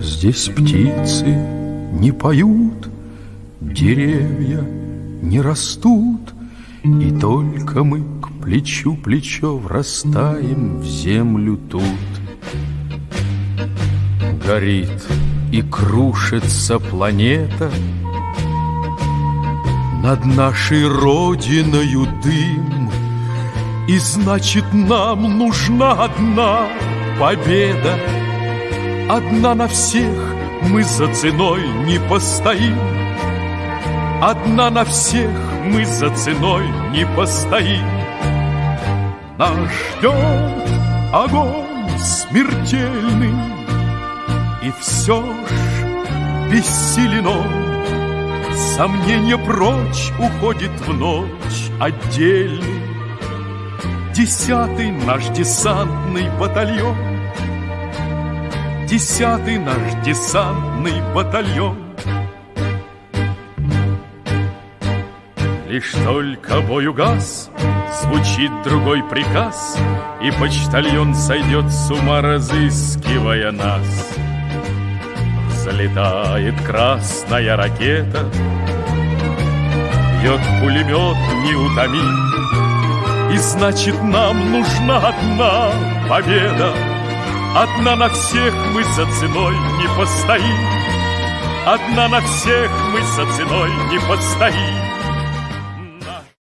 Здесь птицы не поют, деревья не растут, И только мы к плечу плечо врастаем в землю тут. Горит и крушится планета, Над нашей родиною дым, И значит нам нужна одна победа, Одна на всех мы за ценой не постоим, Одна на всех мы за ценой не постоим. Нас ждет огонь смертельный, И все ж бессилено Сомнение прочь уходит в ночь отдельный. Десятый наш десантный батальон, Десятый наш десантный батальон, Лишь только бой угас, звучит другой приказ, И почтальон сойдет с ума, разыскивая нас. Взлетает красная ракета, Бьет пулемет неутомим, И значит нам нужна одна победа. Одна на всех мы за ценой не постоим, Одна на всех мы за ценой не постоим.